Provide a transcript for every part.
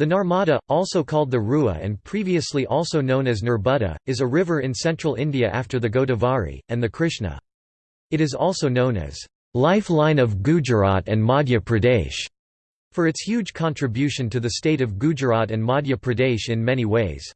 The Narmada, also called the Rua and previously also known as Nerbudda, is a river in central India after the Godavari, and the Krishna. It is also known as lifeline of Gujarat and Madhya Pradesh for its huge contribution to the state of Gujarat and Madhya Pradesh in many ways.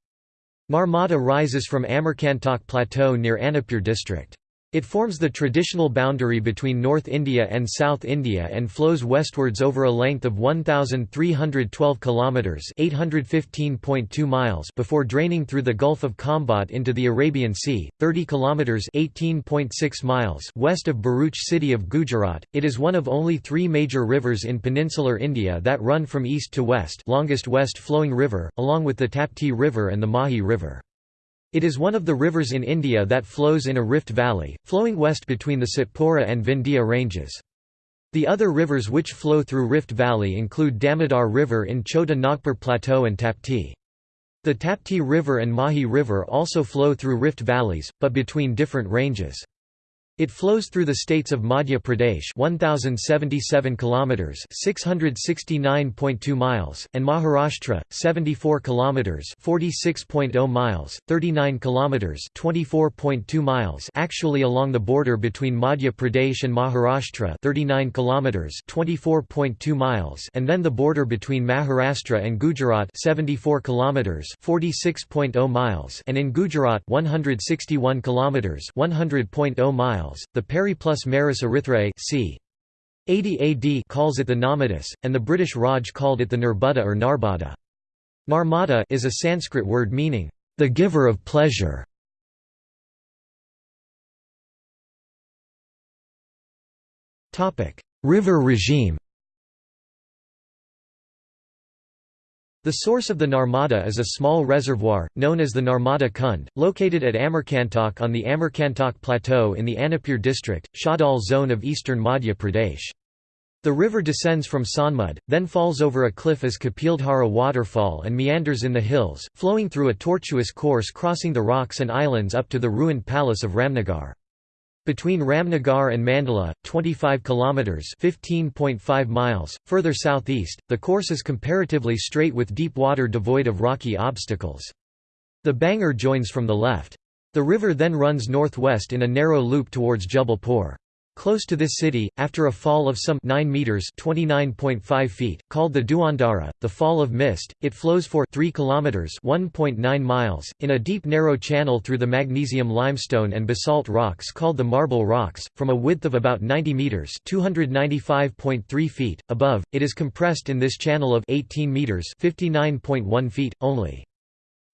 Narmada rises from Amarkantak Plateau near Anuppur district. It forms the traditional boundary between North India and South India and flows westwards over a length of 1312 kilometers, 815.2 miles before draining through the Gulf of Khambhat into the Arabian Sea, 30 kilometers, 18.6 miles west of Bharuch city of Gujarat. It is one of only 3 major rivers in peninsular India that run from east to west, longest west flowing river, along with the Tapti River and the Mahi River. It is one of the rivers in India that flows in a rift valley, flowing west between the Satpura and Vindhya ranges. The other rivers which flow through Rift Valley include Damodar River in Chota Nagpur Plateau and Tapti. The Tapti River and Mahi River also flow through rift valleys, but between different ranges. It flows through the states of Madhya Pradesh 1077 kilometers 669.2 miles and Maharashtra 74 kilometers 46.0 miles 39 kilometers 24.2 miles actually along the border between Madhya Pradesh and Maharashtra 39 kilometers 24.2 miles and then the border between Maharashtra and Gujarat 74 kilometers 40.0 miles and in Gujarat 161 kilometers 100.0 miles The Periplus Maris Erythraei c. 80 AD calls it the Namadus, and the British Raj called it the Nurbuda or Narbada. Narmada is a Sanskrit word meaning, the giver of pleasure. River regime The source of the Narmada is a small reservoir, known as the Narmada Kund, located at Amarkantak on the Amarkantak Plateau in the Anuppur district, Shahdol zone of eastern Madhya Pradesh. The river descends from Sonmud, then falls over a cliff as Kapildhara waterfall and meanders in the hills, flowing through a tortuous course crossing the rocks and islands up to the ruined palace of Ramnagar. Between Ramnagar and Mandala, 25 kilometers (15.5 miles) further southeast, the course is comparatively straight with deep water devoid of rocky obstacles. The Banjar joins from the left. The river then runs northwest in a narrow loop towards Jabalpur. Close to this city, after a fall of some 9 meters (29.5 feet), called the Duandara, the fall of mist, it flows for 3 kilometers (1.9 miles) in a deep narrow channel through the magnesium limestone and basalt rocks called the Marble Rocks, from a width of about 90 meters (295.3 feet). Above, it is compressed in this channel of 18 meters (59.1 feet) only.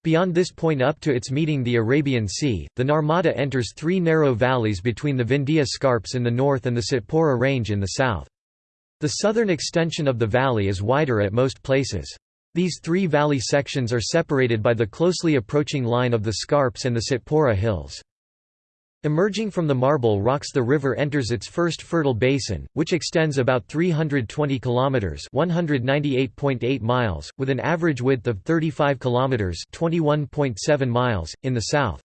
Beyond this point up to its meeting the Arabian Sea, the Narmada enters three narrow valleys between the Vindhya Scarps in the north and the Satpura Range in the south. The southern extension of the valley is wider at most places. These three valley sections are separated by the closely approaching line of the Scarps and the Satpura Hills. Emerging from the marble rocks the river enters its first fertile basin, which extends about 320 kilometers (198.8 miles) with an average width of 35 kilometers (21.7 miles) in the south.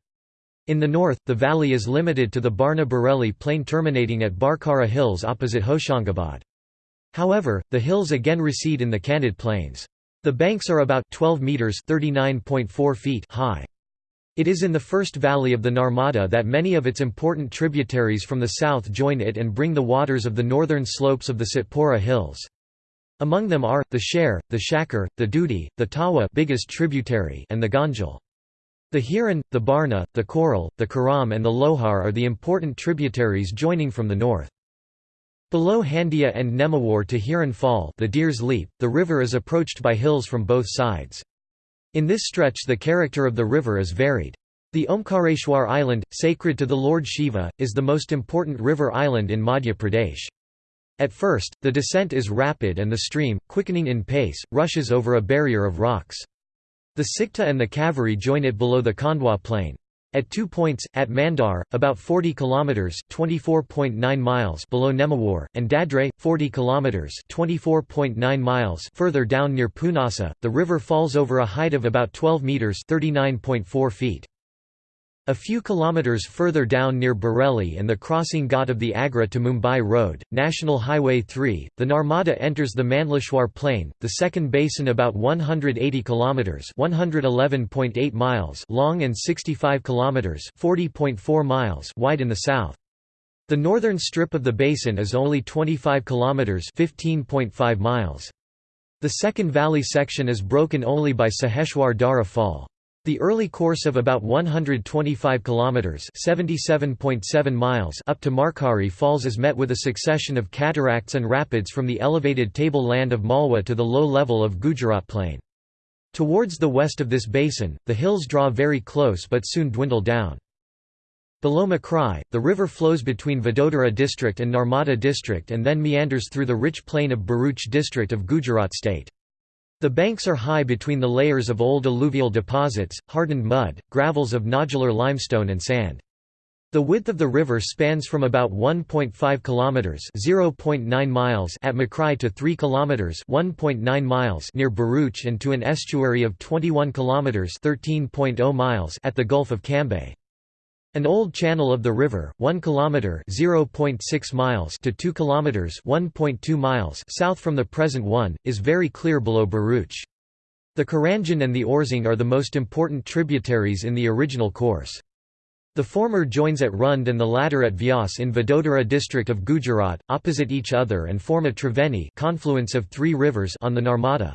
In the north, the valley is limited to the Barna Bareli plain terminating at Barkara Hills opposite Hoshangabad. However, the hills again recede in the Candid Plains. The banks are about 12 meters (39.4 feet) high. It is in the first valley of the Narmada that many of its important tributaries from the south join it and bring the waters of the northern slopes of the Satpura hills. Among them are, the Sher, the Shakar, the Dudi, the Tawa biggest tributary and the Ganjal. The Hiran, the Barna, the Koral, the Karam and the Lohar are the important tributaries joining from the north. Below Handia and Nemawar to Hiran Fall the Deer's Leap, the river is approached by hills from both sides. In this stretch the character of the river is varied. The Omkareshwar island, sacred to the Lord Shiva, is the most important river island in Madhya Pradesh. At first, the descent is rapid and the stream, quickening in pace, rushes over a barrier of rocks. The Sikta and the Kaveri join it below the Khandwa plain. At two points, at Mandar, about 40 kilometers (24.9 miles) below Nemawar, and Dadre, 40 kilometers (24.9 miles) further down near Punasa, the river falls over a height of about 12 meters (39.4 feet). A few kilometers further down near Bareilly and the crossing ghat of the Agra to Mumbai Road, National Highway 3, the Narmada enters the Mandleshwar Plain, the second basin about 180 kilometers (111.8 miles) long and 65 kilometers (40.4 miles) wide in the south. The northern strip of the basin is only 25 kilometers (15.5 miles). The second valley section is broken only by Saheshwar Dara Fall. The early course of about 125 kilometers (77.7 miles) up to Markari Falls is met with a succession of cataracts and rapids from the elevated tableland of Malwa to the low level of Gujarat Plain. Towards the west of this basin, the hills draw very close but soon dwindle down. Below Makrai, the river flows between Vadodara district and Narmada district and then meanders through the rich plain of Bharuch district of Gujarat state. The banks are high between the layers of old alluvial deposits, hardened mud, gravels of nodular limestone and sand. The width of the river spans from about 1.5 kilometers (0.9 miles) at Makrai to 3 kilometers (1.9 miles) near Bharuch and to an estuary of 21 kilometers (13.0 miles) at the Gulf of Cambay. An old channel of the river, 1 kilometer (0.6 miles) to 2 kilometers (1.2 miles) south from the present one, is very clear below Bharuch. The Karanjan and the Orsang are the most important tributaries in the original course. The former joins at Rund and the latter at Vyas in Vadodara district of Gujarat, opposite each other and form a Triveni confluence of three rivers on the Narmada.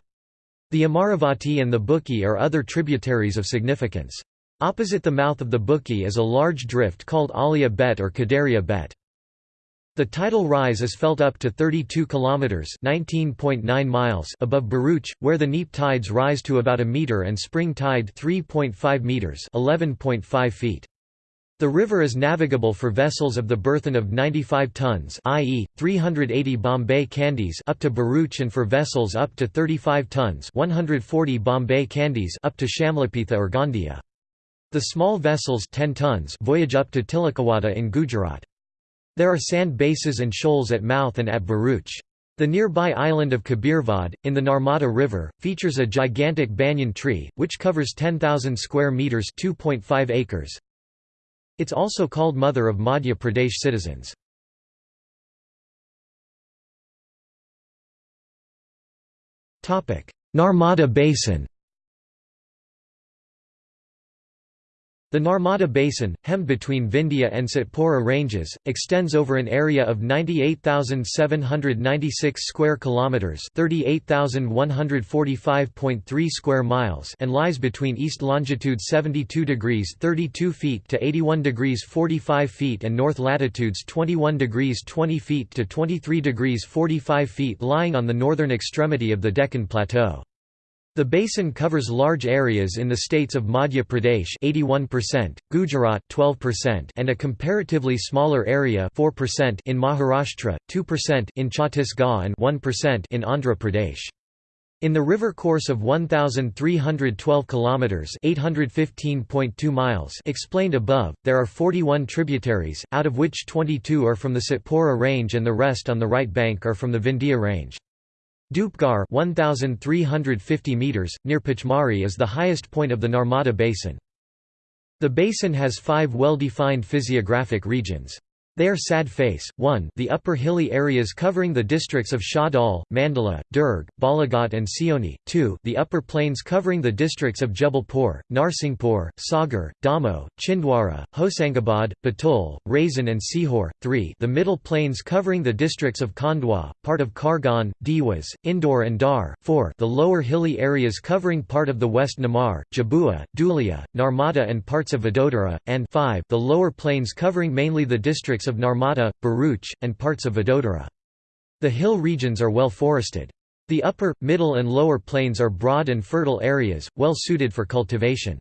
The Amaravati and the Buki are other tributaries of significance. Opposite the mouth of the Buki is a large drift called Alia Bet or Kadaria Bet. The tidal rise is felt up to 32 kilometers (19.9 miles) above Bharuch, where the neap tides rise to about a meter and spring tide 3.5 meters (11.5 feet). The river is navigable for vessels of the burthen of 95 tons i.e., 380 Bombay Candies up to Bharuch, and for vessels up to 35 tons 140 Bombay Candies up to Shamlapetha or Gondia. The small vessels 10 tons voyage up to Tilakawada in Gujarat. There are sand bases and shoals at Mouth and at Bharuch. The nearby island of Kabirvad, in the Narmada River, features a gigantic banyan tree, which covers 10,000 square metres 2.5 acres. It's also called Mother of Madhya Pradesh citizens. Narmada Basin The Narmada Basin, hemmed between Vindhya and Satpura ranges, extends over an area of 98,796 square kilometers, 38,145.3 square miles, and lies between east longitude 72 degrees 32 feet to 81 degrees 45 feet and north latitudes 21 degrees 20 feet to 23 degrees 45 feet, lying on the northern extremity of the Deccan Plateau. The basin covers large areas in the states of Madhya Pradesh 81%, Gujarat 12% and a comparatively smaller area 4% in Maharashtra, 2% in Chhattisgarh and 1% in Andhra Pradesh. In the river course of 1312 kilometers, 815.2 miles, explained above, there are 41 tributaries, out of which 22 are from the Satpura range and the rest on the right bank are from the Vindhya range. Dhupgarh 1350 meters near Pachmari is the highest point of the Narmada basin. The basin has 5 well-defined physiographic regions. They are sad face, 1 the upper hilly areas covering the districts of Shahdol, Mandala, Durg, Balaghat and Seoni, 2 the upper plains covering the districts of Jabalpur, Narsinghpur, Sagar, Damoh, Chhindwara, Hoshangabad, Batul, Raisen and Sihor, 3 the middle plains covering the districts of Khandwa, part of Khargone, Dewas, Indore and Dar, 4 the lower hilly areas covering part of the West Nimar, Jhabua, Dhulia, Narmada and parts of Vadodara, and 5 the lower plains covering mainly the districts of Narmada, Bharuch, and parts of Vadodara. The hill regions are well forested. The upper, middle and lower plains are broad and fertile areas, well suited for cultivation.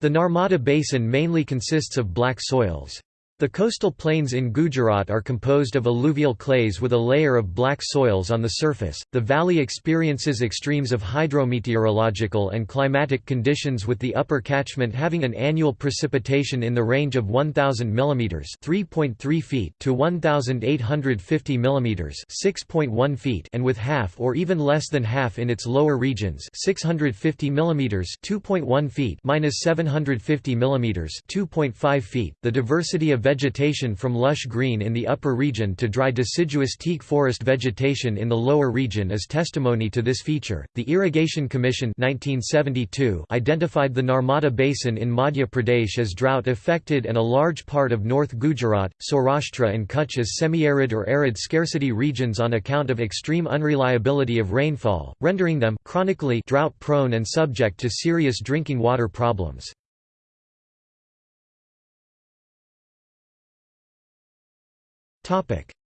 The Narmada basin mainly consists of black soils. The coastal plains in Gujarat are composed of alluvial clays with a layer of black soils on the surface. The valley experiences extremes of hydrometeorological and climatic conditions with the upper catchment having an annual precipitation in the range of 1000 mm (3.3 feet) to 1850 mm (6.1 feet) and with half or even less than half in its lower regions, 650 mm (2.1 feet) minus 750 mm (2.5 feet). The diversity of vegetation from lush green in the upper region to dry deciduous teak forest vegetation in the lower region is testimony to this feature. The Irrigation Commission 1972 identified the Narmada Basin in Madhya Pradesh as drought affected and a large part of North Gujarat, Saurashtra and Kutch as semi-arid or arid scarcity regions on account of extreme unreliability of rainfall, rendering them chronically drought prone and subject to serious drinking water problems.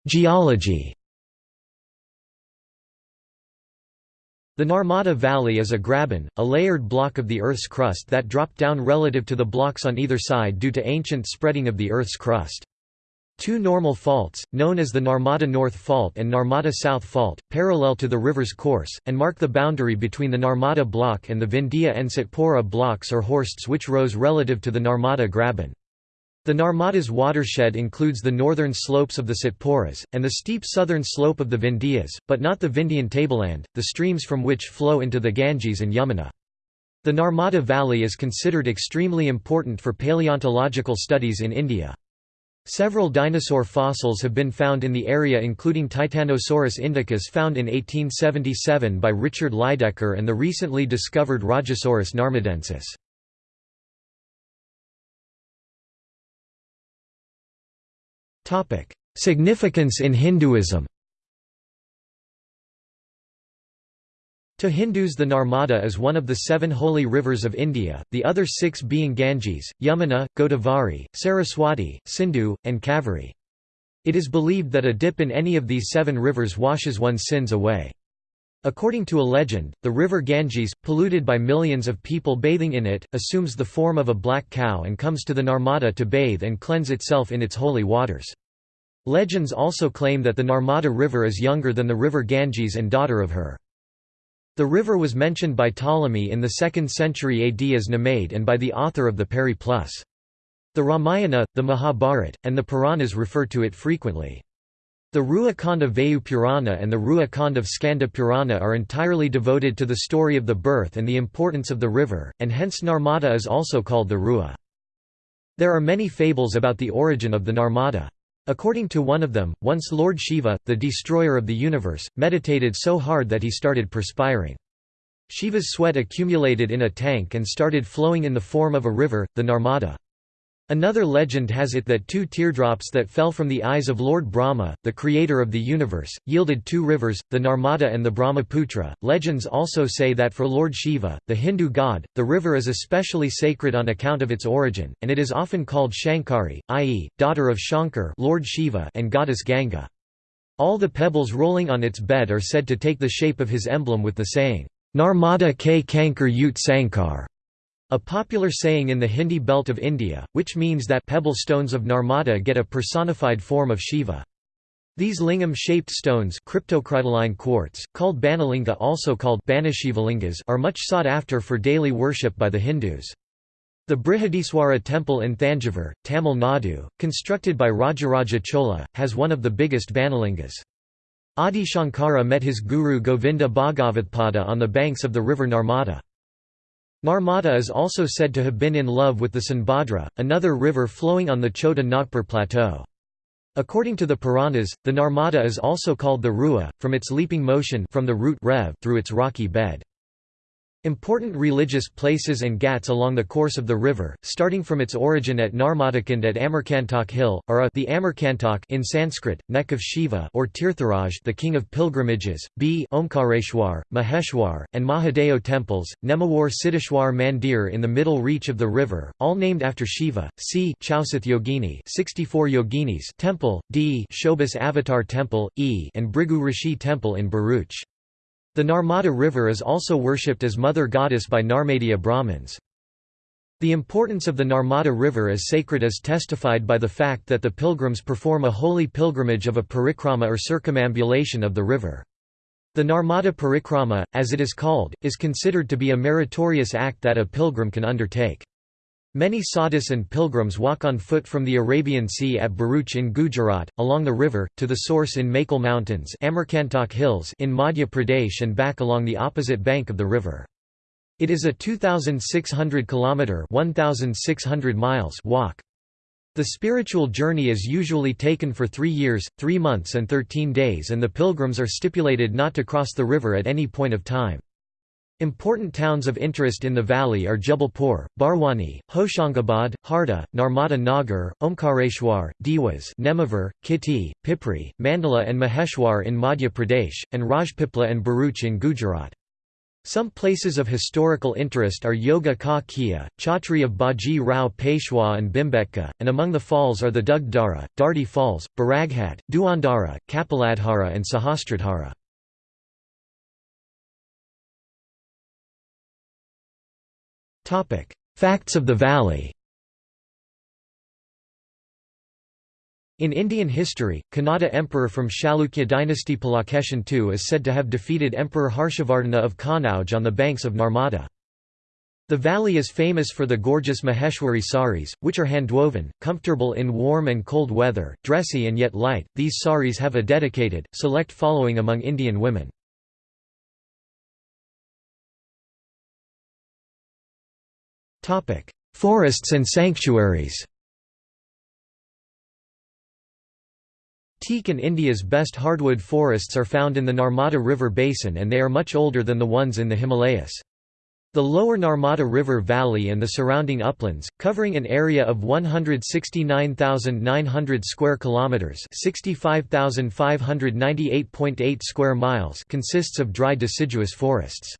Geology The Narmada Valley is a graben, a layered block of the Earth's crust that dropped down relative to the blocks on either side due to ancient spreading of the Earth's crust. Two normal faults, known as the Narmada North Fault and Narmada South Fault, parallel to the river's course, and mark the boundary between the Narmada Block and the Vindhya and Satpura blocks or horsts which rose relative to the Narmada Graben. The Narmada's watershed includes the northern slopes of the Satpuras, and the steep southern slope of the Vindhyas, but not the Vindhyan tableland, the streams from which flow into the Ganges and Yamuna. The Narmada Valley is considered extremely important for paleontological studies in India. Several dinosaur fossils have been found in the area including Titanosaurus indicus found in 1877 by Richard Lydekker and the recently discovered Rajasaurus narmadensis. Significance in Hinduism To Hindus the Narmada is one of the seven holy rivers of India, the other six being Ganges, Yamuna, Godavari, Saraswati, Sindhu, and Kaveri. It is believed that a dip in any of these seven rivers washes one's sins away. According to a legend, the river Ganges, polluted by millions of people bathing in it, assumes the form of a black cow and comes to the Narmada to bathe and cleanse itself in its holy waters. Legends also claim that the Narmada River is younger than the river Ganges and daughter of her. The river was mentioned by Ptolemy in the 2nd century AD as Namade and by the author of the Periplus. The Ramayana, the Mahabharata, and the Puranas refer to it frequently. The of Vayu Purana and the Ruha Kand of Skanda Purana are entirely devoted to the story of the birth and the importance of the river, and hence Narmada is also called the Ruha. There are many fables about the origin of the Narmada. According to one of them, once Lord Shiva, the destroyer of the universe, meditated so hard that he started perspiring. Shiva's sweat accumulated in a tank and started flowing in the form of a river, the Narmada. Another legend has it that two teardrops that fell from the eyes of Lord Brahma, the creator of the universe, yielded two rivers, the Narmada and the Brahmaputra. Legends also say that for Lord Shiva, the Hindu god, the river is especially sacred on account of its origin, and it is often called Shankari, i.e., daughter of Shankar Lord Shiva and goddess Ganga. All the pebbles rolling on its bed are said to take the shape of his emblem with the saying, Narmada ke Kankar Ut Sankar. A popular saying in the Hindi belt of India, which means that pebble stones of Narmada get a personified form of Shiva. These lingam-shaped stones cryptocrystalline quartz, called Banalinga also called Banashivalingas are much sought after for daily worship by the Hindus. The Brihadiswara temple in Thanjavur, Tamil Nadu, constructed by Rajaraja Chola, has one of the biggest Banalingas. Adi Shankara met his guru Govinda Bhagavatpada on the banks of the river Narmada. Narmada is also said to have been in love with the Sonbhadra, another river flowing on the Chota Nagpur plateau. According to the Puranas, the Narmada is also called the Ruha, from its leaping motion from the root rev through its rocky bed. Important religious places and ghats along the course of the river, starting from its origin at Narmadakund at Amarkantak Hill, are a the Amarkantak in Sanskrit, neck of Shiva or Tirtharaj the king of pilgrimages, b Omkareshwar, Maheshwar, and Mahadeo temples, Nemawar Siddheshwar Mandir in the middle reach of the river, all named after Shiva, c Chausath Yogini 64 Yoginis temple, d Shobhas Avatar temple, e and Bhrigu Rishi temple in Bharuch. The Narmada River is also worshipped as mother goddess by Narmadiya Brahmins. The importance of the Narmada River is sacred is testified by the fact that the pilgrims perform a holy pilgrimage of a parikrama or circumambulation of the river. The Narmada Parikrama, as it is called, is considered to be a meritorious act that a pilgrim can undertake. Many sadhus and pilgrims walk on foot from the Arabian Sea at Bharuch in Gujarat, along the river, to the source in Makel Mountains Hills in Madhya Pradesh and back along the opposite bank of the river. It is a 2,600 km 1,600 miles walk. The spiritual journey is usually taken for three years, three months and thirteen days and the pilgrims are stipulated not to cross the river at any point of time. Important towns of interest in the valley are Jabalpur, Barwani, Hoshangabad, Harda, Narmada Nagar, Omkareshwar, Dewas Nemawar, Khitti, Pipri, Mandala and Maheshwar in Madhya Pradesh, and Rajpipla and Bharuch in Gujarat. Some places of historical interest are Yoga Ka Kia, Chhatri of Baji Rao Peshwa and Bhimbetka, and among the falls are the Dugdara, Dardi Falls, Baraghat, Duandara, Kapiladhara and Sahastradhara. Facts of the valley In Indian history, Kannada emperor from Chalukya dynasty Pulakeshin II is said to have defeated Emperor Harshavardhana of Kannauj on the banks of Narmada. The valley is famous for the gorgeous Maheshwari saris, which are handwoven, comfortable in warm and cold weather, dressy and yet light. These saris have a dedicated, select following among Indian women. Forests and sanctuaries Teak and India's best hardwood forests are found in the Narmada River basin and they are much older than the ones in the Himalayas. The lower Narmada River Valley and the surrounding uplands, covering an area of 169,900 square kilometers, 65,598.8 square miles, consists of dry deciduous forests.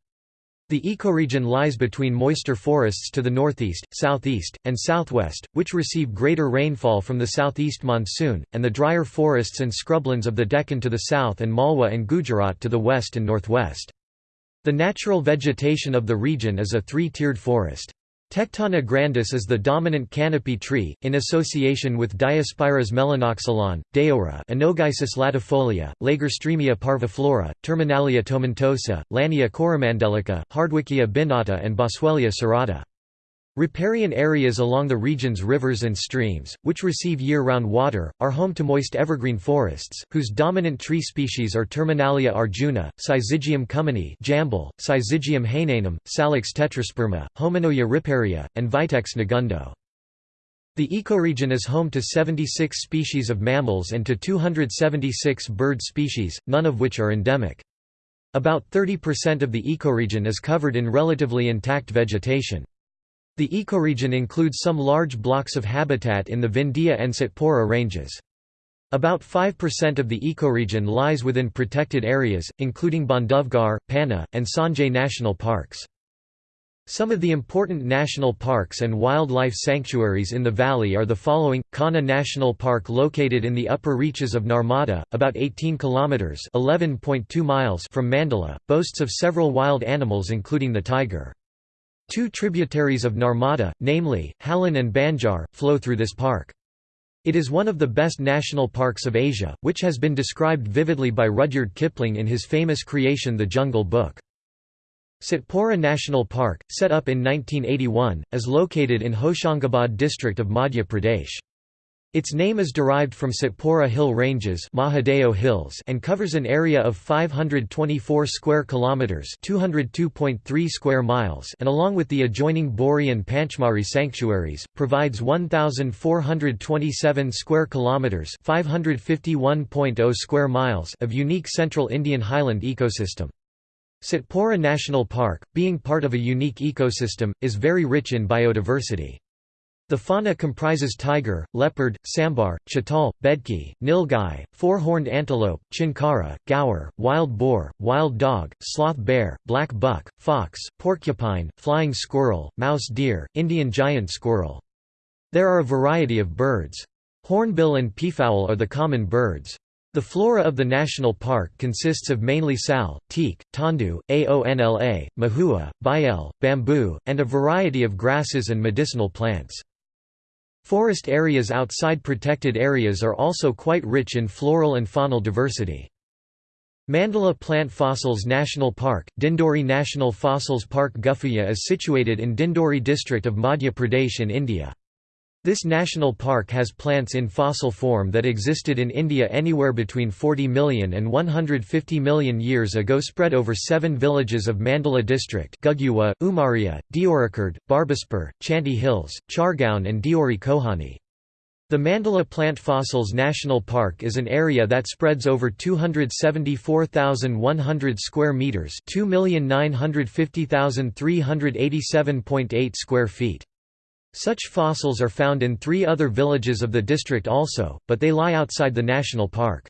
The ecoregion lies between moister forests to the northeast, southeast, and southwest, which receive greater rainfall from the southeast monsoon, and the drier forests and scrublands of the Deccan to the south and Malwa and Gujarat to the west and northwest. The natural vegetation of the region is a three-tiered forest. Tectona grandis is the dominant canopy tree, in association with Diospyros melanoxylon, Deora Anogeissus latifolia, Lagerstroemia parviflora, Terminalia tomentosa, Lannea coromandelica, Hardwickia binata and Boswellia serrata. Riparian areas along the region's rivers and streams, which receive year-round water, are home to moist evergreen forests, whose dominant tree species are Terminalia arjuna, Syzygium cumini Jambal, Syzygium hainanum, Salix tetrasperma, Homonoia riparia, and Vitex negundo. The ecoregion is home to 76 species of mammals and to 276 bird species, none of which are endemic. About 30% of the ecoregion is covered in relatively intact vegetation. The ecoregion includes some large blocks of habitat in the Vindhya and Satpura ranges. About 5% of the ecoregion lies within protected areas, including Bandhavgarh, Panna, and Sanjay national parks. Some of the important national parks and wildlife sanctuaries in the valley are the following: Kanha National Park located in the upper reaches of Narmada, about 18 kilometers (11.2 miles) from Mandala, boasts of several wild animals including the tiger. Two tributaries of Narmada, namely, Halon and Banjar, flow through this park. It is one of the best national parks of Asia, which has been described vividly by Rudyard Kipling in his famous creation The Jungle Book. Satpura National Park, set up in 1981, is located in Hoshangabad district of Madhya Pradesh. Its name is derived from Satpura Hill Ranges Mahadeo Hills and covers an area of 524 square kilometers, 202.3 square miles, and along with the adjoining Bori and Panchmari sanctuaries, provides 1427 square kilometers, 551.0 square miles of unique central Indian highland ecosystem. Satpura National Park, being part of a unique ecosystem, is very rich in biodiversity. The fauna comprises tiger, leopard, sambar, chital, bedki, nilgai, four-horned antelope, chinkara, gaur, wild boar, wild dog, sloth bear, black buck, fox, porcupine, flying squirrel, mouse deer, Indian giant squirrel. There are a variety of birds. Hornbill and peafowl are the common birds. The flora of the national park consists of mainly sal, teak, tondu, aonla, mahua, bael, bamboo, and a variety of grasses and medicinal plants. Forest areas outside protected areas are also quite rich in floral and faunal diversity. Mandala Plant Fossils National Park, Dindori National Fossils Park Guffiya is situated in Dindori district of Madhya Pradesh in India. This national park has plants in fossil form that existed in India anywhere between 40 million and 150 million years ago spread over seven villages of Mandala district Guguwa, Umaria, Deorakhurd, Barbaspur, Chanty Hills, Chargaon and Deori Kohani. The Mandala Plant Fossils National Park is an area that spreads over 274,100 square meters, 2,950,387.8 square feet. Such fossils are found in three other villages of the district also, but they lie outside the national park.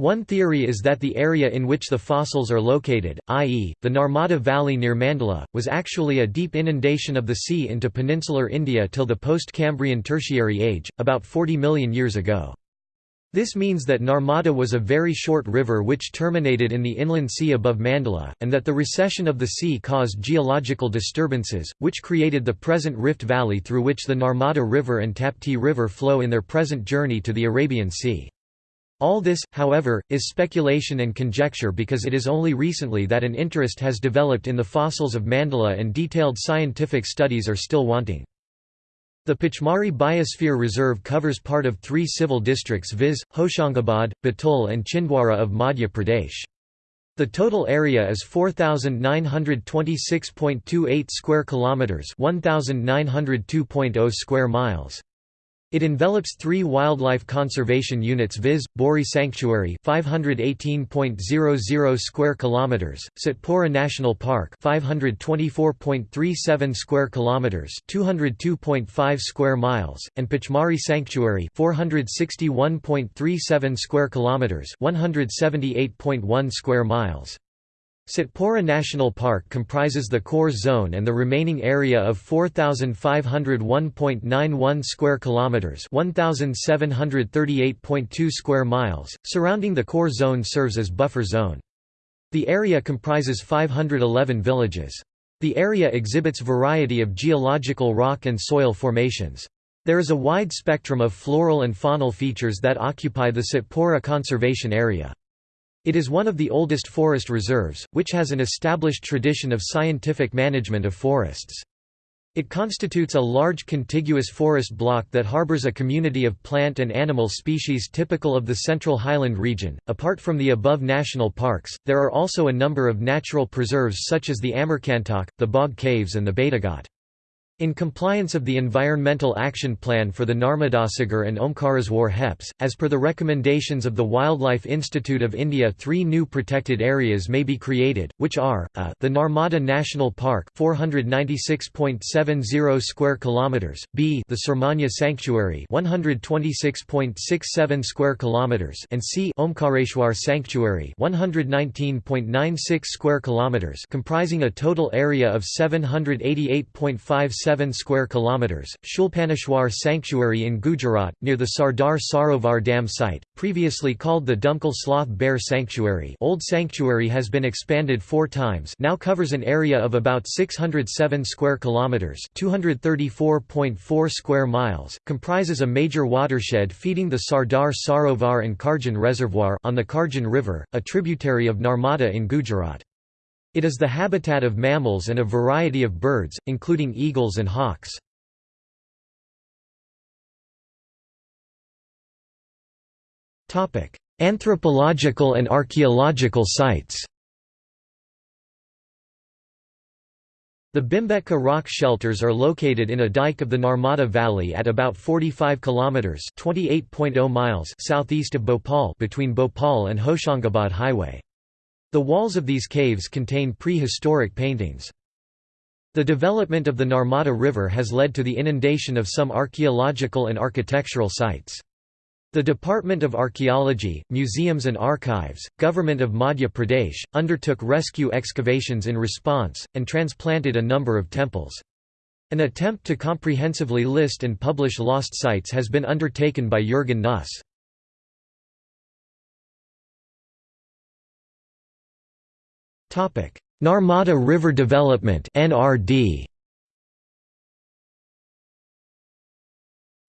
One theory is that the area in which the fossils are located, i.e., the Narmada Valley near Mandala, was actually a deep inundation of the sea into peninsular India till the post-Cambrian Tertiary Age, about 40 million years ago. This means that Narmada was a very short river which terminated in the inland sea above Mandala, and that the recession of the sea caused geological disturbances, which created the present Rift Valley through which the Narmada River and Tapti River flow in their present journey to the Arabian Sea. All this, however, is speculation and conjecture because it is only recently that an interest has developed in the fossils of Mandala and detailed scientific studies are still wanting. The Pachmari Biosphere Reserve covers part of three civil districts viz., Hoshangabad, Batul and Chhindwara of Madhya Pradesh. The total area is 4926.28 square kilometers, 1902.0 square miles. It envelops three wildlife conservation units viz. Bori Sanctuary 518.00 square kilometers, Satpura National Park 524.37 square kilometers, 202.5 square miles, and Pachmari Sanctuary 461.37 square kilometers, 178.1 square miles. Satpura National Park comprises the core zone and the remaining area of 4501.91 square kilometers, 1738.2 square miles. Surrounding the core zone serves as buffer zone. The area comprises 511 villages. The area exhibits variety of geological rock and soil formations. There is a wide spectrum of floral and faunal features that occupy the Satpura conservation area. It is one of the oldest forest reserves, which has an established tradition of scientific management of forests. It constitutes a large contiguous forest block that harbors a community of plant and animal species typical of the central highland region. Apart from the above national parks, there are also a number of natural preserves such as the Amarkantak, the Bog Caves, and the Betaghat. In compliance of the Environmental Action Plan for the Narmadasagar and Omkareshwar HEPS, as per the recommendations of the Wildlife Institute of India three new protected areas may be created, which are, a, the Narmada National Park 496.70 square kilometers, b the Surmanya Sanctuary 126.67 square kilometers and c Omkareshwar Sanctuary 119.96 square kilometers comprising a total area of 788.57 7 square kilometers. Shulpaneshwar Sanctuary in Gujarat near the Sardar Sarovar Dam site, previously called the Dumkal Sloth Bear Sanctuary. Old sanctuary has been expanded 4 times. Now covers an area of about 607 square kilometers, 234.4 square miles. Comprises a major watershed feeding the Sardar Sarovar and Karjan Reservoir on the Karjan River, a tributary of Narmada in Gujarat. It is the habitat of mammals and a variety of birds, including eagles and hawks. Anthropological and archaeological sites The Bhimbetka rock shelters are located in a dike of the Narmada Valley at about 45 kilometers (28.0 miles) southeast of Bhopal between Bhopal and Hoshangabad Highway. The walls of these caves contain prehistoric paintings. The development of the Narmada River has led to the inundation of some archaeological and architectural sites. The Department of Archaeology, Museums and Archives, Government of Madhya Pradesh, undertook rescue excavations in response, and transplanted a number of temples. An attempt to comprehensively list and publish lost sites has been undertaken by Jürgen Nuss. Narmada River Development NRD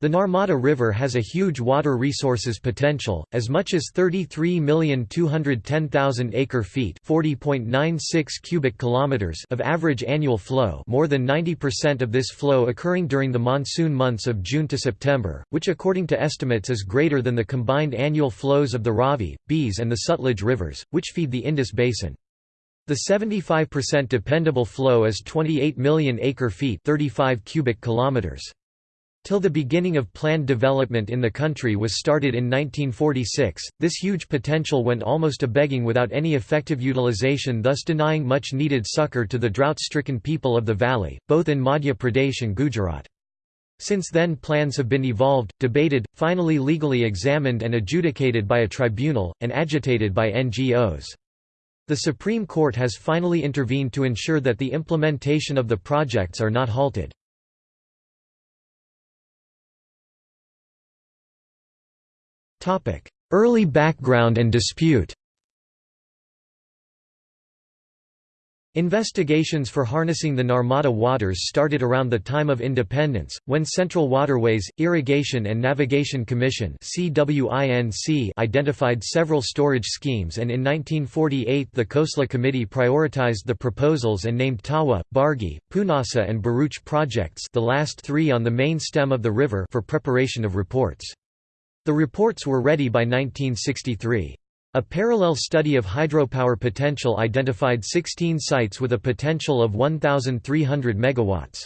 The Narmada River has a huge water resources potential, as much as 33,210,000 acre-feet (40.96 cubic kilometers) of average annual flow, more than 90% of this flow occurring during the monsoon months of June to September, which according to estimates is greater than the combined annual flows of the Ravi, Beas and the Sutlej rivers, which feed the Indus Basin. The 75% dependable flow is 28 million acre-feet (35 cubic kilometers). Till the beginning of planned development in the country was started in 1946, this huge potential went almost a begging without any effective utilization thus denying much needed succor to the drought-stricken people of the valley, both in Madhya Pradesh and Gujarat. Since then plans have been evolved, debated, finally legally examined and adjudicated by a tribunal, and agitated by NGOs. The Supreme Court has finally intervened to ensure that the implementation of the projects are not halted. Early background and dispute Investigations for harnessing the Narmada waters started around the time of independence, when Central Waterways, Irrigation and Navigation Commission identified several storage schemes and in 1948 the Khosla Committee prioritized the proposals and named Tawa, Bargi, Punasa and Bharuch projects the last three on the main stem of the river for preparation of reports. The reports were ready by 1963. A parallel study of hydropower potential identified 16 sites with a potential of 1,300 megawatts.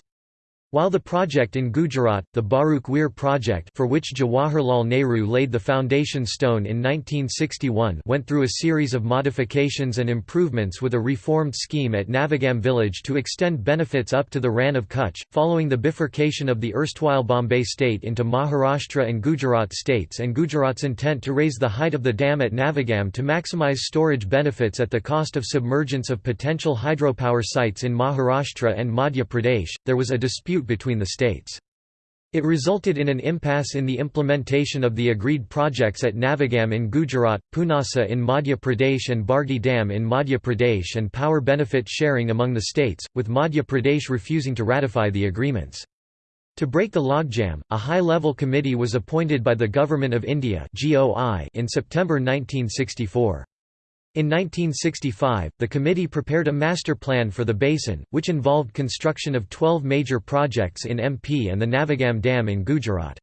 While the project in Gujarat, the Bharuch Weir project for which Jawaharlal Nehru laid the foundation stone in 1961 went through a series of modifications and improvements with a reformed scheme at Navagam village to extend benefits up to the Rann of Kutch, following the bifurcation of the erstwhile Bombay state into Maharashtra and Gujarat states and Gujarat's intent to raise the height of the dam at Navagam to maximize storage benefits at the cost of submergence of potential hydropower sites in Maharashtra and Madhya Pradesh, there was a dispute between the states. It resulted in an impasse in the implementation of the agreed projects at Navagam in Gujarat, Punasa in Madhya Pradesh and Bargi Dam in Madhya Pradesh and power benefit sharing among the states, with Madhya Pradesh refusing to ratify the agreements. To break the logjam, a high-level committee was appointed by the Government of India in September 1964. In 1965, the committee prepared a master plan for the basin, which involved construction of 12 major projects in MP and the Navagam Dam in Gujarat.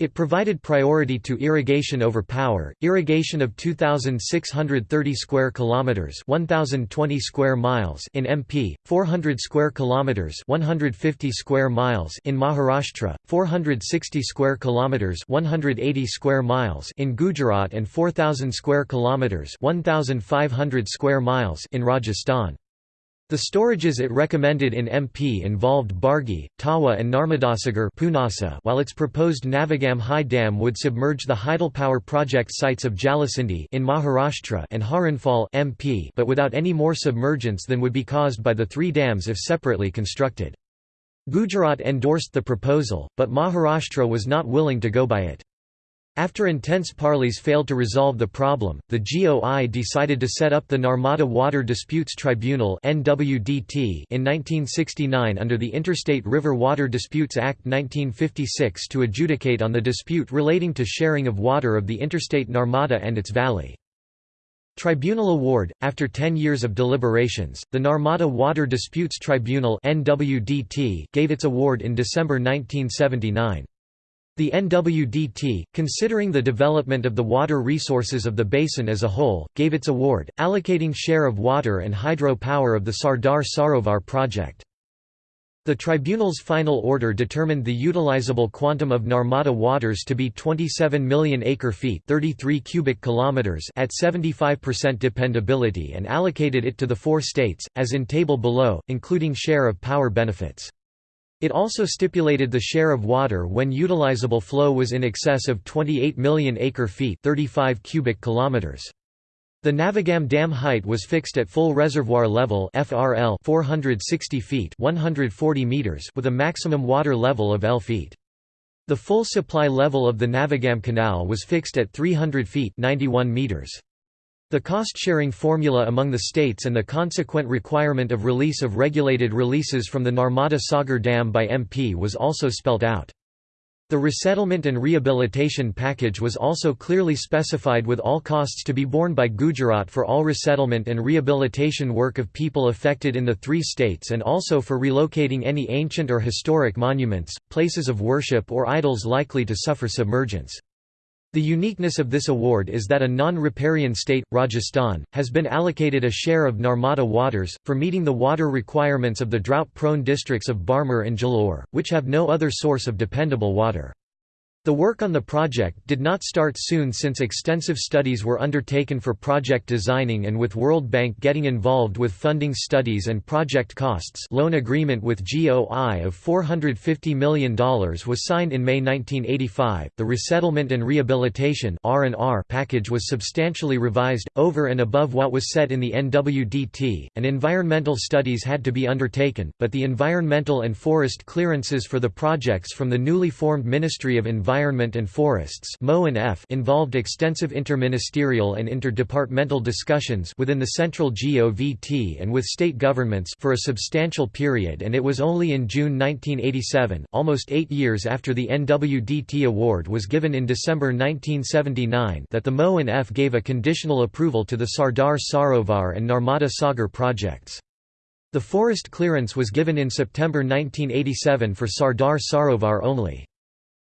It provided priority to irrigation over power, irrigation of 2630 square kilometers, 1020 square miles in MP, 400 square kilometers, 150 square miles in Maharashtra, 460 square kilometers, 180 square miles in Gujarat and 4000 square kilometers, 1500 square miles in Rajasthan. The storages it recommended in MP involved Bargi, Tawa and Narmadasagar Punasa while its proposed Navagam High Dam would submerge the hydropower project sites of Jalasindhi in Maharashtra and Haranfal MP but without any more submergence than would be caused by the three dams if separately constructed. Gujarat endorsed the proposal, but Maharashtra was not willing to go by it. After intense parleys failed to resolve the problem, the GOI decided to set up the Narmada Water Disputes Tribunal in 1969 under the Interstate River Water Disputes Act 1956 to adjudicate on the dispute relating to sharing of water of the interstate Narmada and its valley. Tribunal Award After 10 years of deliberations, the Narmada Water Disputes Tribunal gave its award in December 1979. The NWDT, considering the development of the water resources of the basin as a whole, gave its award, allocating share of water and hydro power of the Sardar Sarovar project. The tribunal's final order determined the utilizable quantum of Narmada waters to be 27 million acre-feet 33 cubic kilometers at 75% dependability and allocated it to the four states, as in table below, including share of power benefits. It also stipulated the share of water when utilizable flow was in excess of 28 million acre-feet 35 cubic kilometers. The Navagam dam height was fixed at full reservoir level FRL 460 feet 140 meters with a maximum water level of L feet. The full supply level of the Navagam canal was fixed at 300 feet 91 meters. The cost-sharing formula among the states and the consequent requirement of release of regulated releases from the Narmada Sagar Dam by MP was also spelt out. The resettlement and rehabilitation package was also clearly specified with all costs to be borne by Gujarat for all resettlement and rehabilitation work of people affected in the three states and also for relocating any ancient or historic monuments, places of worship or idols likely to suffer submergence. The uniqueness of this award is that a non-riparian state, Rajasthan, has been allocated a share of Narmada waters, for meeting the water requirements of the drought-prone districts of Barmer and Jalore, which have no other source of dependable water. The work on the project did not start soon since extensive studies were undertaken for project designing and with World Bank getting involved with funding studies and project costs loan agreement with GOI of $450 million was signed in May 1985. The Resettlement and Rehabilitation package was substantially revised, over and above what was set in the NWDT, and environmental studies had to be undertaken, but the environmental and forest clearances for the projects from the newly formed Ministry of Environment Environment and Forests involved extensive interministerial and interdepartmental discussions within the central GOVT and with state governments for a substantial period and it was only in June 1987, almost eight years after the NWDT award was given in December 1979 that the MONF gave a conditional approval to the Sardar Sarovar and Narmada Sagar projects. The forest clearance was given in September 1987 for Sardar Sarovar only.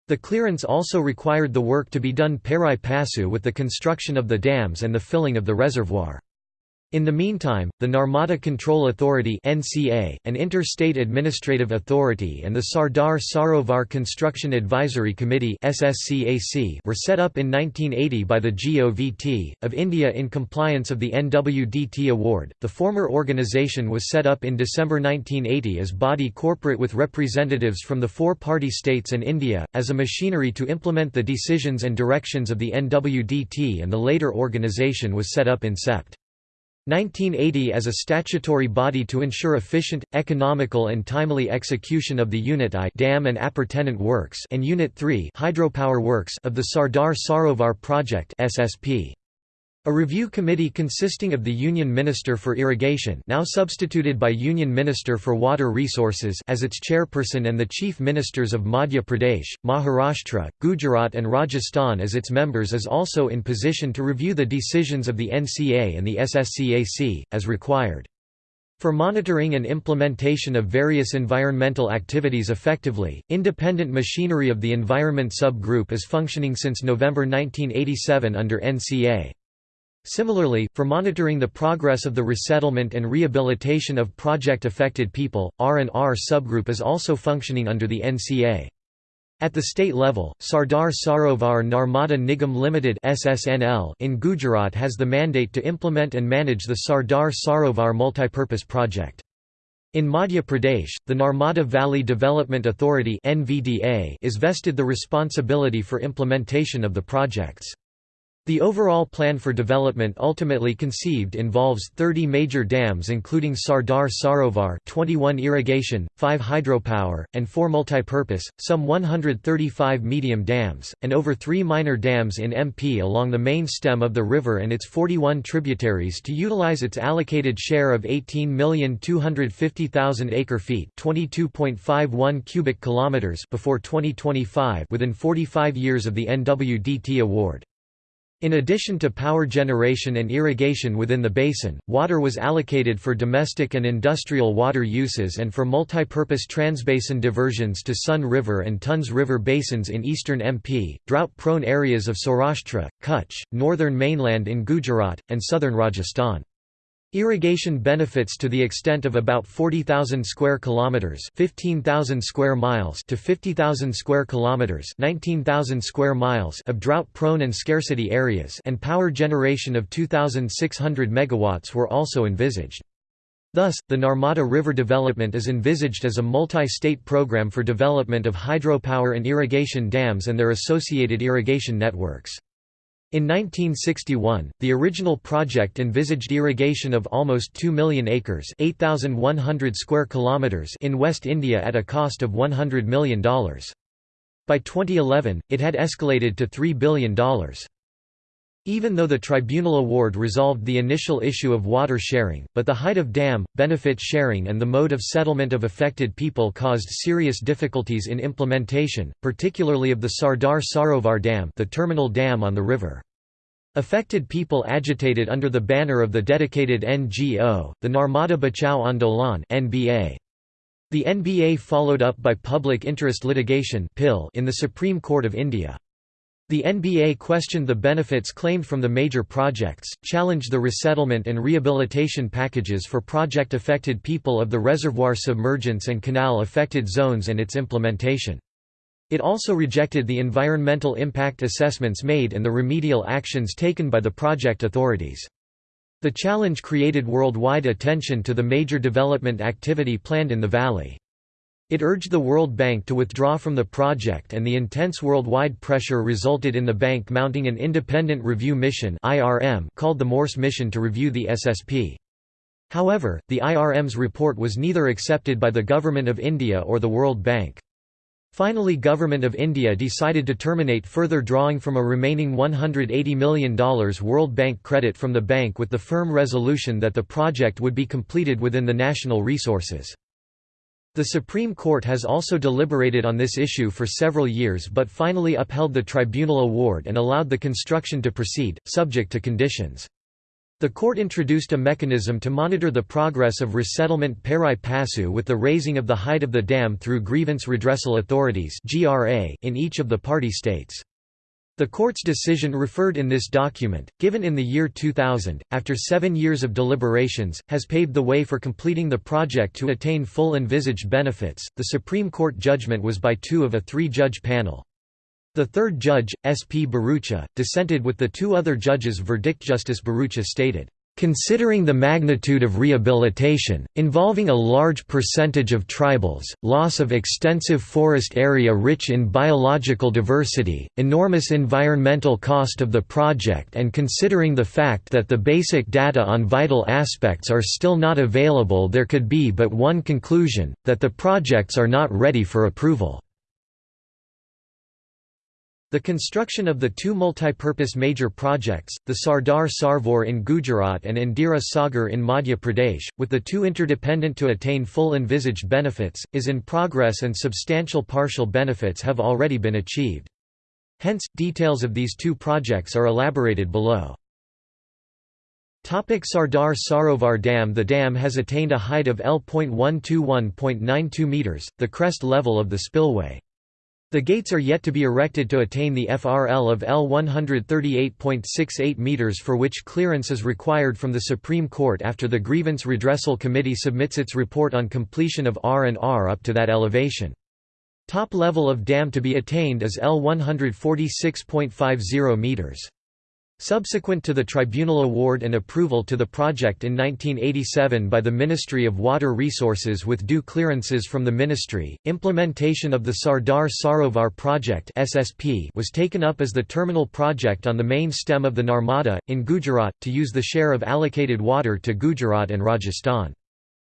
The clearance also required the work to be done pari passu with the construction of the dams and the filling of the reservoir. In the meantime, the Narmada Control Authority (NCA), an interstate administrative authority, and the Sardar Sarovar Construction Advisory Committee (SSCAC) were set up in 1980 by the GOVT of India in compliance of the NWDT award. The former organization was set up in December 1980 as body corporate with representatives from the four-party states and India as a machinery to implement the decisions and directions of the NWDT, and the later organization was set up in Sept. 1980 as a statutory body to ensure efficient, economical and timely execution of the Unit I dam and appurtenant works and Unit 3 hydropower works of the Sardar Sarovar project SSP. A review committee consisting of the Union Minister for Irrigation now substituted by Union Minister for Water Resources as its chairperson and the Chief Ministers of Madhya Pradesh, Maharashtra, Gujarat and Rajasthan as its members is also in position to review the decisions of the NCA and the SSCAC, as required. For monitoring and implementation of various environmental activities effectively, independent machinery of the Environment Sub-Group is functioning since November 1987 under NCA. Similarly, for monitoring the progress of the resettlement and rehabilitation of project-affected people, R&R subgroup is also functioning under the NCA. At the state level, Sardar Sarovar Narmada Nigam Limited (SSNL) in Gujarat has the mandate to implement and manage the Sardar Sarovar multipurpose project. In Madhya Pradesh, the Narmada Valley Development Authority (NVDA) is vested the responsibility for implementation of the projects. The overall plan for development ultimately conceived involves 30 major dams including Sardar Sarovar 21 irrigation, 5 hydropower, and 4 multipurpose, some 135 medium dams, and over 3 minor dams in MP along the main stem of the river and its 41 tributaries to utilize its allocated share of 18,250,000 acre-feet 22.51 cubic kilometers before 2025 within 45 years of the NWDT award. In addition to power generation and irrigation within the basin, water was allocated for domestic and industrial water uses and for multipurpose transbasin diversions to Sun River and Tons River basins in eastern MP, drought-prone areas of Saurashtra, Kutch, northern mainland in Gujarat, and southern Rajasthan. Irrigation benefits to the extent of about 40,000 square kilometers, 15,000 square miles to 50,000 square kilometers, 19,000 square miles of drought-prone and scarcity areas, and power generation of 2,600 megawatts were also envisaged. Thus, the Narmada River development is envisaged as a multi-state program for development of hydropower and irrigation dams and their associated irrigation networks. In 1961, the original project envisaged irrigation of almost 2 million acres 8,100 square kilometers in West India at a cost of $100 million. By 2011, it had escalated to $3 billion. Even though the tribunal award resolved the initial issue of water sharing, but the height of dam, benefit sharing and the mode of settlement of affected people caused serious difficulties in implementation, particularly of the Sardar Sarovar Dam the terminal dam on the river. Affected people agitated under the banner of the dedicated NGO, the Narmada Bachao Andolan NBA. The NBA followed up by public interest litigation in the Supreme Court of India. The NBA questioned the benefits claimed from the major projects, challenged the resettlement and rehabilitation packages for project-affected people of the reservoir submergence and canal-affected zones and its implementation. It also rejected the environmental impact assessments made and the remedial actions taken by the project authorities. The challenge created worldwide attention to the major development activity planned in the valley. It urged the World Bank to withdraw from the project and the intense worldwide pressure resulted in the bank mounting an independent review mission called the Morse Mission to review the SSP. However, the IRM's report was neither accepted by the Government of India or the World Bank. Finally Government of India decided to terminate further drawing from a remaining $180 million World Bank credit from the bank with the firm resolution that the project would be completed within the national resources. The Supreme Court has also deliberated on this issue for several years but finally upheld the tribunal award and allowed the construction to proceed, subject to conditions. The court introduced a mechanism to monitor the progress of resettlement pari passu with the raising of the height of the dam through grievance redressal authorities in each of the party states. The court's decision referred in this document, given in the year 2000, after seven years of deliberations, has paved the way for completing the project to attain full envisaged benefits. The Supreme Court judgment was by two of a three judge panel. The third judge, S. P. Bharucha, dissented with the two other judges' verdict. Justice Bharucha stated, Considering the magnitude of rehabilitation, involving a large percentage of tribals, loss of extensive forest area rich in biological diversity, enormous environmental cost of the project and considering the fact that the basic data on vital aspects are still not available there could be but one conclusion, that the projects are not ready for approval. The construction of the two multipurpose major projects, the Sardar Sarovar in Gujarat and Indira Sagar in Madhya Pradesh, with the two interdependent to attain full envisaged benefits, is in progress and substantial partial benefits have already been achieved. Hence, details of these two projects are elaborated below. Topic Sardar Sarovar Dam The dam has attained a height of L.121.92 metres, the crest level of the spillway. The gates are yet to be erected to attain the FRL of L 138.68 meters for which clearance is required from the Supreme Court after the Grievance Redressal Committee submits its report on completion of R&R up to that elevation. Top level of dam to be attained is L 146.50 meters. Subsequent to the tribunal award and approval to the project in 1987 by the Ministry of Water Resources with due clearances from the ministry, implementation of the Sardar Sarovar project (SSP) was taken up as the terminal project on the main stem of the Narmada in Gujarat to use the share of allocated water to Gujarat and Rajasthan.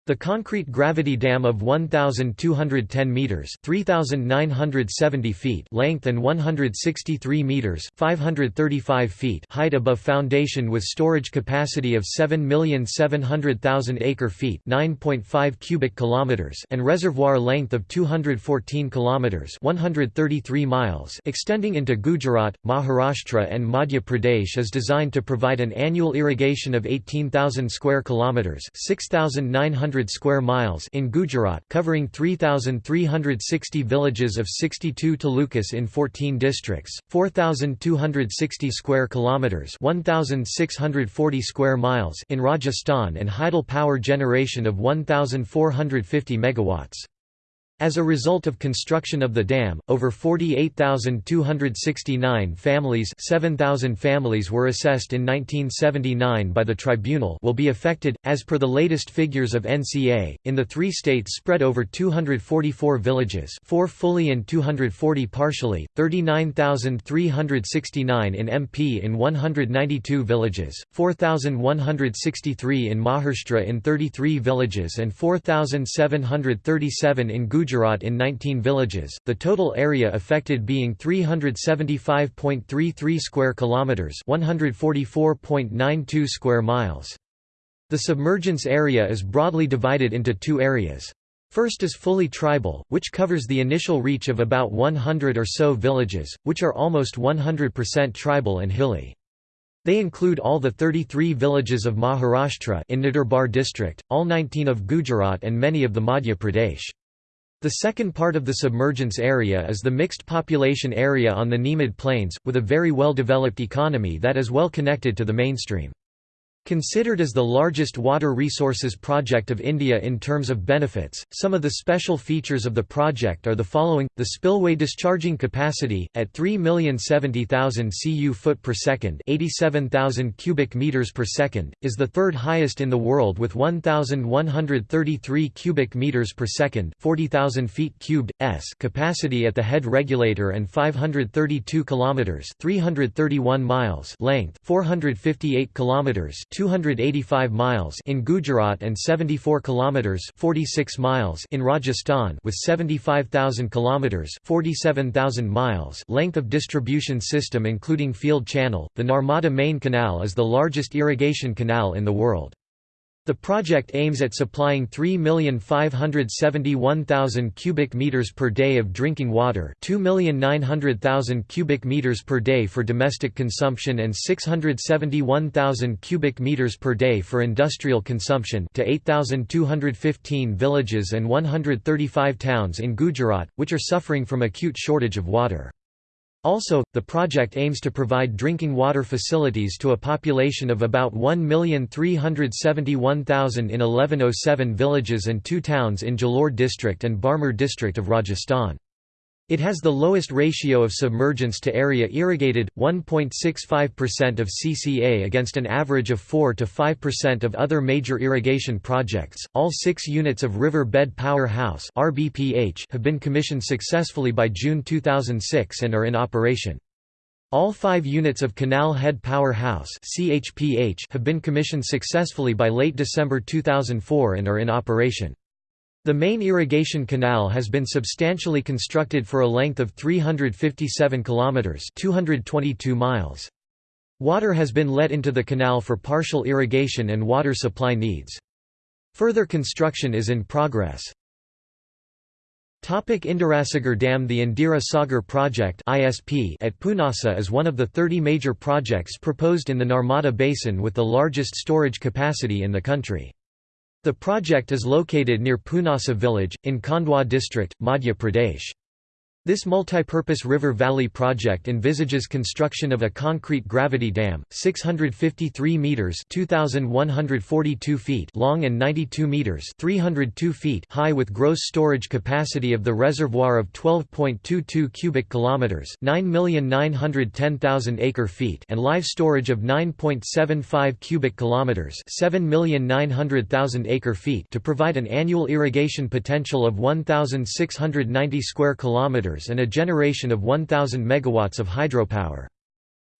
The concrete gravity dam of 1210 meters, 3970 feet length and 163 meters, 535 feet height above foundation with storage capacity of 7,700,000 acre feet, 9.5 cubic kilometers, and reservoir length of 214 kilometers, 133 miles, extending into Gujarat, Maharashtra and Madhya Pradesh is designed to provide an annual irrigation of 18,000 square kilometers, 6,900 square miles in Gujarat covering 3,360 villages of 62 talukas in 14 districts, 4,260 square kilometers 1,640 square miles in Rajasthan and hydel power generation of 1,450 megawatts. As a result of construction of the dam, over 48,269 families 7,000 families were assessed in 1979 by the tribunal will be affected, as per the latest figures of NCA, in the three states spread over 244 villages 4 fully and 240 partially, 39,369 in MP in 192 villages, 4,163 in Maharashtra in 33 villages and 4,737 in Gujarat Gujarat in 19 villages, the total area affected being 375.33 square kilometers, 144.92 square miles. The submergence area is broadly divided into two areas. First is fully tribal, which covers the initial reach of about 100 or so villages, which are almost 100% tribal and hilly. They include all the 33 villages of Maharashtra in Nandurbar district, all 19 of Gujarat and many of the Madhya Pradesh. The second part of the submergence area is the mixed population area on the Nemad Plains, with a very well-developed economy that is well connected to the mainstream. Considered as the largest water resources project of India in terms of benefits, some of the special features of the project are the following: the spillway discharging capacity at 3,070,000 cu foot per second, 87,000 cubic meters per second, is the third highest in the world with 1,133 cubic meters per second, 40,000 feet cubed s capacity at the head regulator and 532 kilometers, 331 miles length, 458 kilometers 285 miles in Gujarat and 74 kilometers 46 miles in Rajasthan with 75,000 kilometers 47,000 miles length of distribution system including field channel. The Narmada main canal is the largest irrigation canal in the world. The project aims at supplying 3,571,000 cubic meters per day of drinking water, 2,900,000 cubic meters per day for domestic consumption and 671,000 cubic meters per day for industrial consumption to 8,215 villages and 135 towns in Gujarat, which are suffering from acute shortage of water. Also, the project aims to provide drinking water facilities to a population of about 1,371,000 in 1107 villages and two towns in Jalore district and Barmer district of Rajasthan. It has the lowest ratio of submergence to area irrigated, 1.65% of CCA against an average of 4 to 5% of other major irrigation projects. All six units of River Bed Power House (RBPH) have been commissioned successfully by June 2006 and are in operation. All five units of Canal Head Power House (CHPH) have been commissioned successfully by late December 2004 and are in operation. The main irrigation canal has been substantially constructed for a length of 357 kilometers, 222 miles. Water has been let into the canal for partial irrigation and water supply needs. Further construction is in progress. Topic Indirasagar Dam The Indira Sagar project at Punasa is one of the 30 major projects proposed in the Narmada Basin with the largest storage capacity in the country. The project is located near Punasa village, in Khandwa district, Madhya Pradesh. This multipurpose river valley project envisages construction of a concrete gravity dam, 653 meters (2142 feet) long and 92 meters (302 feet) high with gross storage capacity of the reservoir of 12.22 cubic kilometers (9,910,000 acre feet) and live storage of 9.75 cubic kilometers (7,900,000 acre feet) to provide an annual irrigation potential of 1690 square kilometers and a generation of 1,000 megawatts of hydropower.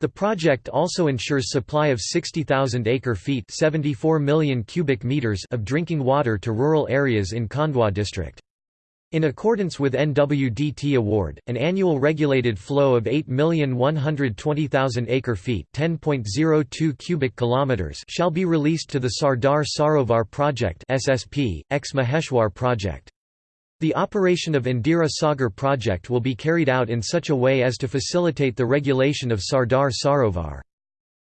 The project also ensures supply of 60,000 acre-feet (74 million cubic meters) of drinking water to rural areas in Khandwa district. In accordance with NWDT award, an annual regulated flow of 8,120,000 acre-feet (10.02 cubic kilometers) shall be released to the Sardar Sarovar project (SSP) ex Maheshwar project. The operation of Indira Sagar project will be carried out in such a way as to facilitate the regulation of Sardar Sarovar.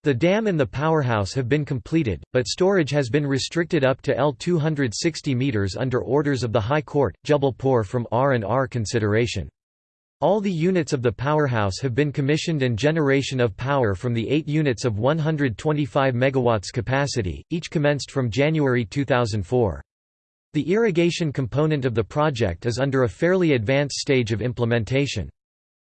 The dam and the powerhouse have been completed, but storage has been restricted up to L 260 metres under orders of the High Court, Jabalpur from R&R consideration. All the units of the powerhouse have been commissioned and generation of power from the eight units of 125 MW capacity, each commenced from January 2004. The irrigation component of the project is under a fairly advanced stage of implementation.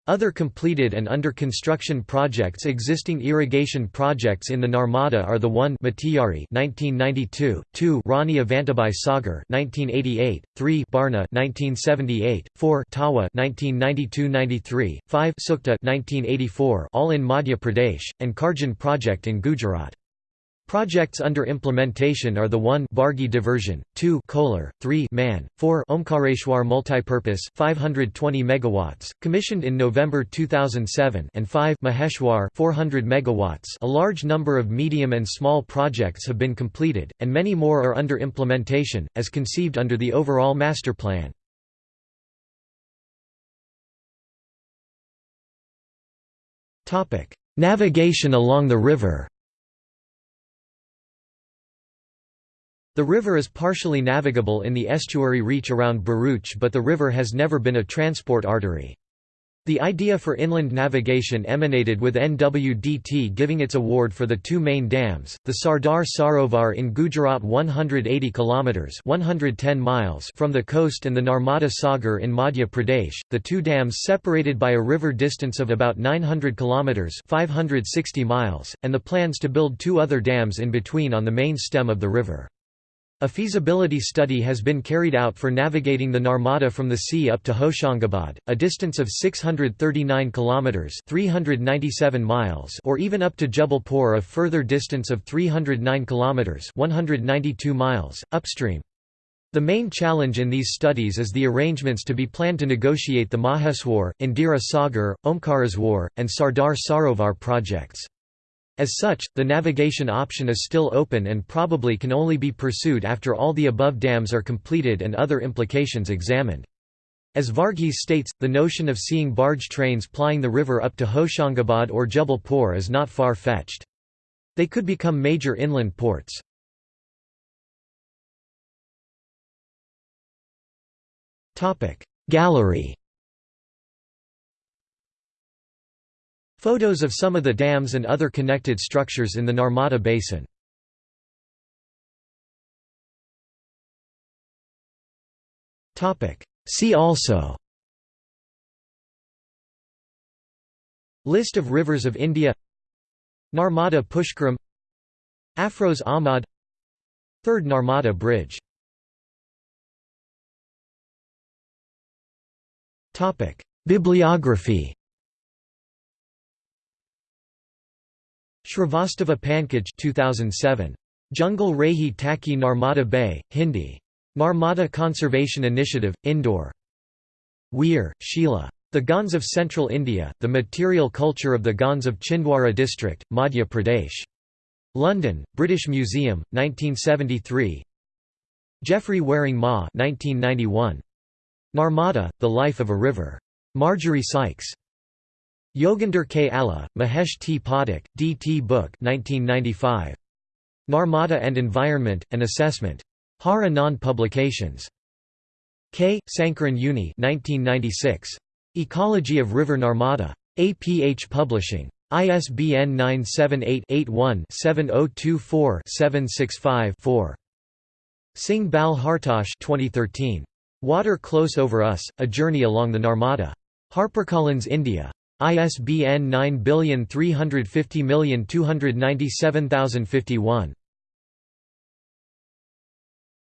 Other completed and under construction projects Existing irrigation projects in the Narmada are the 1 Matiyari 1992, 2 Rani Avantibai Sagar 1988, 3 Barna 1978, 4 Tawa 1992-93, 5 Sukta 1984 all in Madhya Pradesh, and Karjan project in Gujarat. Projects under implementation are the 1 Bargi diversion, 2 Kolar, 3 Man, 4 Omkareshwar multipurpose 520 megawatts, commissioned in November 2007 and 5 Maheshwar 400 megawatts. A large number of medium and small projects have been completed, and many more are under implementation, as conceived under the overall master plan. Topic: Navigation along the river The river is partially navigable in the estuary reach around Bharuch but the river has never been a transport artery. The idea for inland navigation emanated with NWDT giving its award for the two main dams, the Sardar Sarovar in Gujarat 180 kilometers (110 miles) from the coast and the Narmada Sagar in Madhya Pradesh, the two dams separated by a river distance of about 900 kilometers (560 miles), and the plans to build two other dams in between on the main stem of the river. A feasibility study has been carried out for navigating the Narmada from the sea up to Hoshangabad, a distance of 639 kilometers (397 miles) or even up to Jabalpur a further distance of 309 kilometers (192 miles) upstream. The main challenge in these studies is the arrangements to be planned to negotiate the Maheshwar, Indira Sagar, Omkareshwar, and Sardar Sarovar projects. As such, the navigation option is still open and probably can only be pursued after all the above dams are completed and other implications examined. As Verghese states, the notion of seeing barge trains plying the river up to Hoshangabad or Jabalpur is not far-fetched. They could become major inland ports. Gallery Photos of some of the dams and other connected structures in the Narmada Basin. See also List of rivers of India Narmada Pushkaram Afroz Ahmad Third Narmada Bridge Bibliography Shrivastava Pankaj 2007. Jungle Rahi Taki Narmada Bay, Hindi. Narmada Conservation Initiative, Indore. Weir, Sheila. The Gonds of Central India, The Material Culture of the Gonds of Chhindwara District, Madhya Pradesh. London, British Museum, 1973 Geoffrey Waring Ma 1991. Narmada, The Life of a River. Marjorie Sykes. Yoginder K. Mahesh T. Pathak, D. T. Buch 1995. Narmada and Environment, An Assessment. Har Anand Publications. K. Sankaran Unni 1996. Ecology of River Narmada. APH Publishing. ISBN 978-81-7024-765-4. Singh Bal Hartosh 2013. Water Close Over Us, A Journey Along the Narmada. HarperCollins India. ISBN 9350297051.